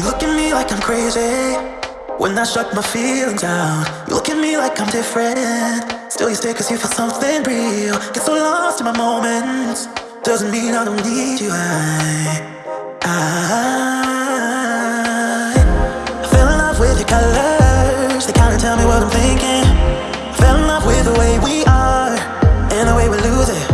You look at me like I'm crazy. When I shut my feelings down You look at me like I'm different. Still you stay cause you feel something real. Get so lost in my moments. Doesn't mean I don't need you. I, I, I fell in love with your colors. They kinda tell me what I'm thinking. I fell in love with the way we are And the way we lose it.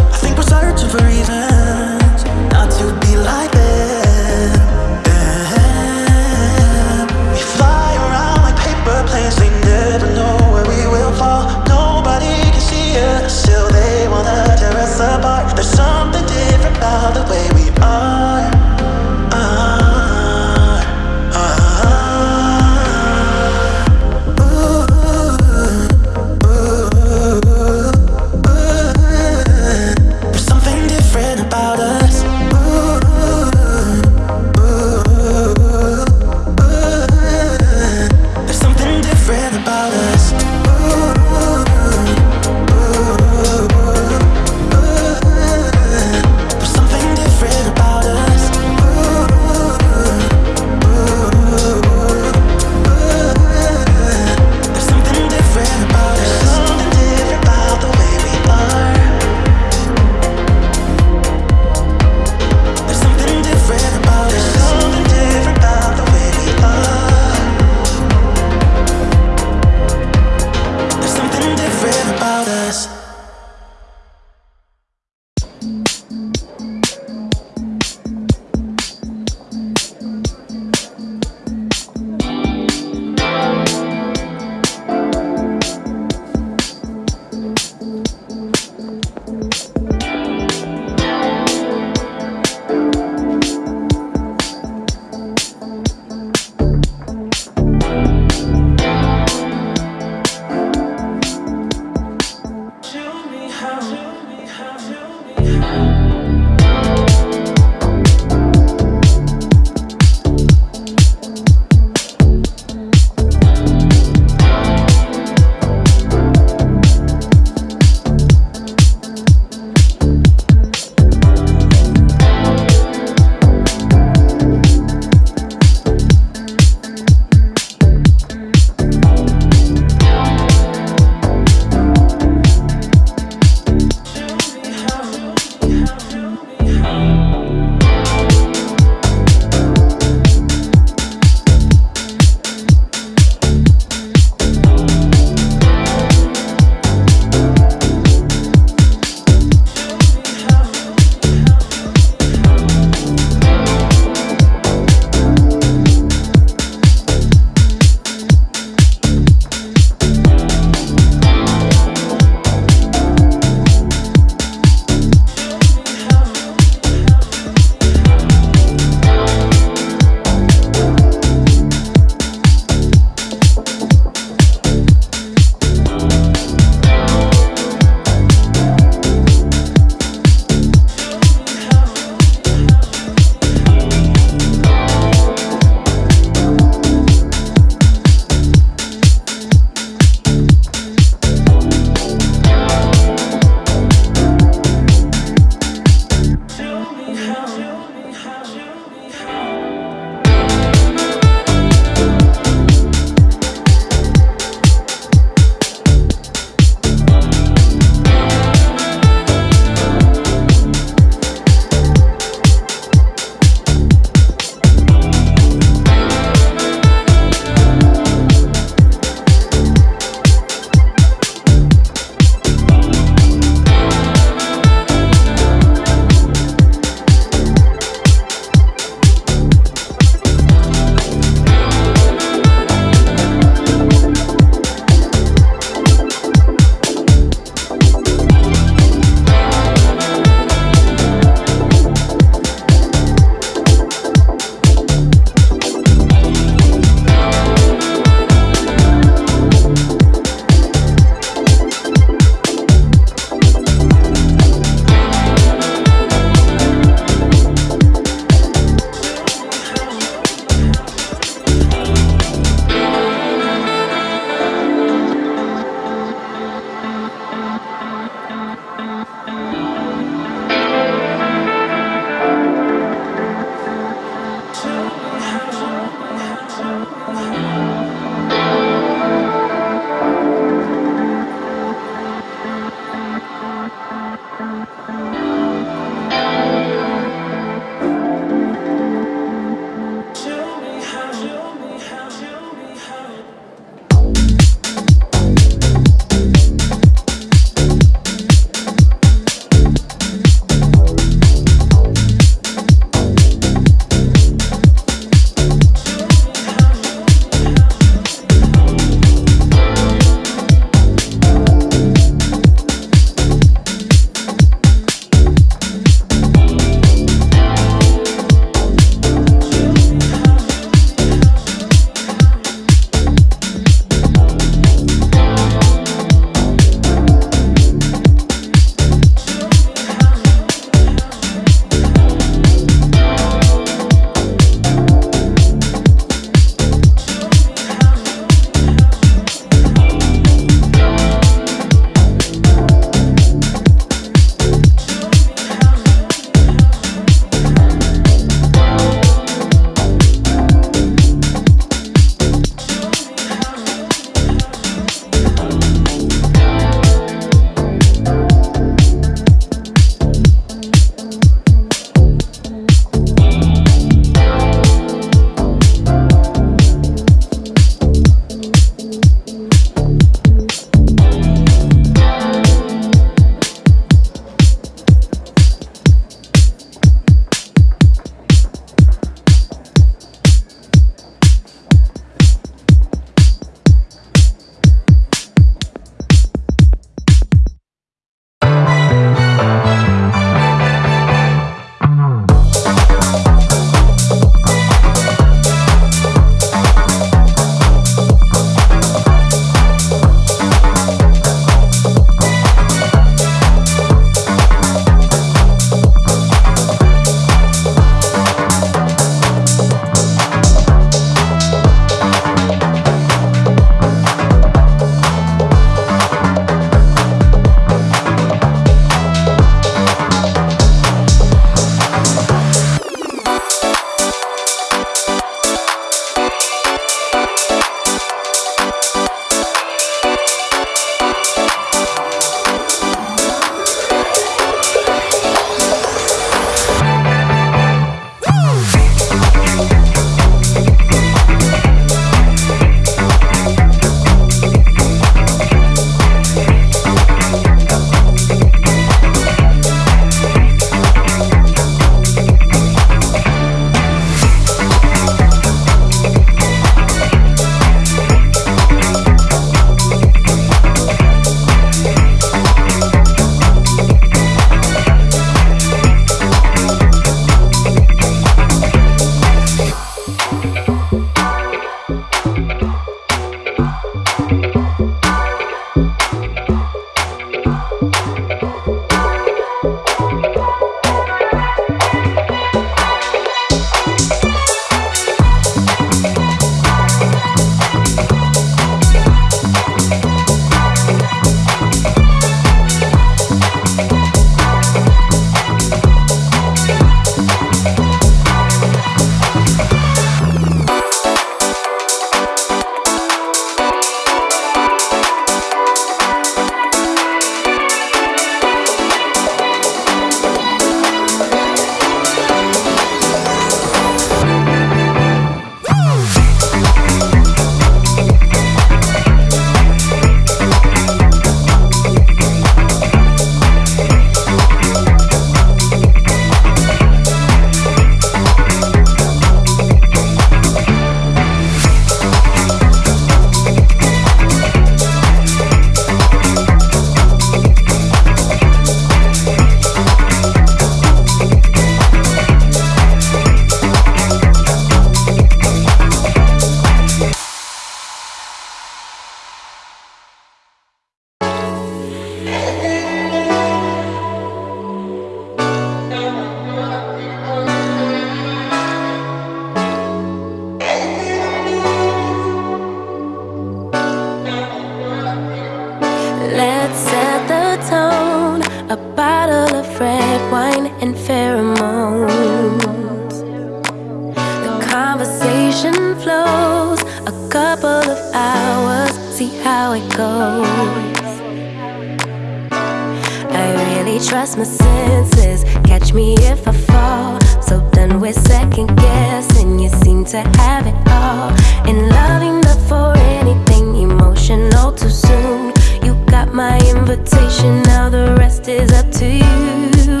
I really trust my senses. Catch me if I fall. So done with second guessing. You seem to have it all. In loving not for anything emotional too soon. You got my invitation. Now the rest is up to you.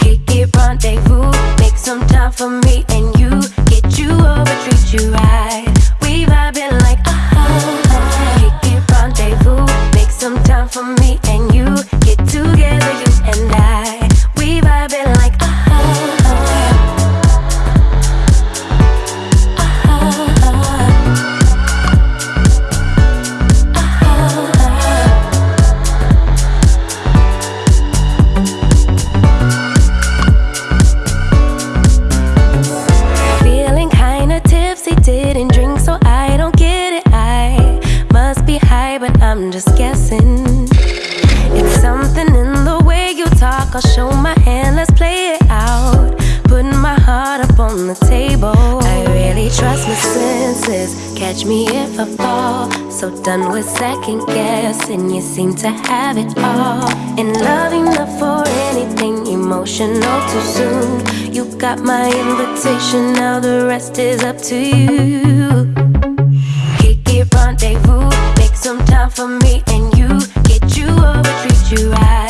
Kick it, rendezvous. Make some time for me and you. Get you over, treat you right. I'll show my hand, let's play it out. Putting my heart up on the table. I really trust my senses. Catch me if I fall. So done with second guessing. You seem to have it all. In loving not for anything emotional too soon. You got my invitation, now the rest is up to you. Kick it, rendezvous. Make some time for me and you. Get you over, treat you right.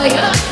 Oh, yeah.